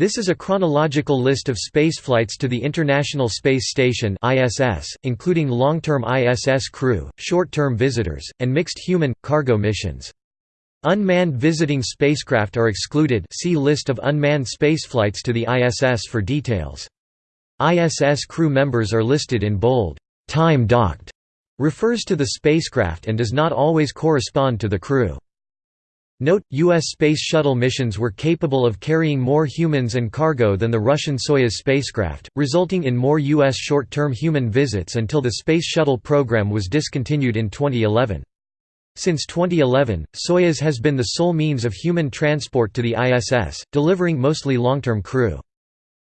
This is a chronological list of spaceflights to the International Space Station (ISS), including long-term ISS crew, short-term visitors, and mixed human-cargo missions. Unmanned visiting spacecraft are excluded see List of unmanned spaceflights to the ISS for details. ISS crew members are listed in bold. Time docked refers to the spacecraft and does not always correspond to the crew. Note, U.S. Space Shuttle missions were capable of carrying more humans and cargo than the Russian Soyuz spacecraft, resulting in more U.S. short-term human visits until the Space Shuttle program was discontinued in 2011. Since 2011, Soyuz has been the sole means of human transport to the ISS, delivering mostly long-term crew.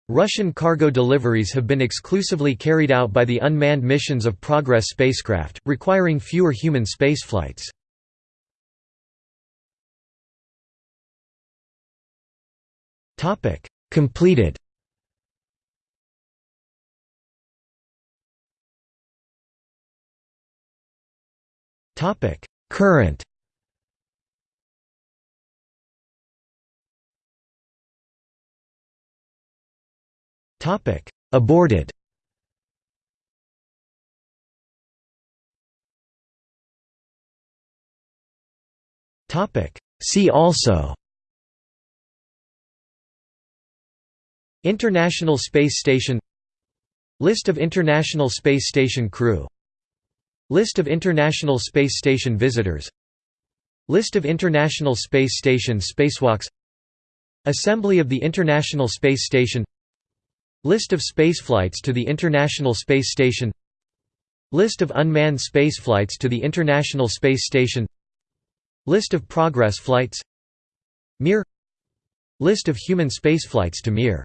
Russian cargo deliveries have been exclusively carried out by the unmanned missions of Progress spacecraft, requiring fewer human spaceflights. Topic: Completed. Topic: Current. Topic: Aborted. Topic: See also International Space Station List of International Space Station crew List of International Space Station visitors List of International Space Station spacewalks Assembly of the International Space Station List of spaceflights to the International Space Station List of unmanned spaceflights to the International Space Station List of Progress flights Mir List of human spaceflights to Mir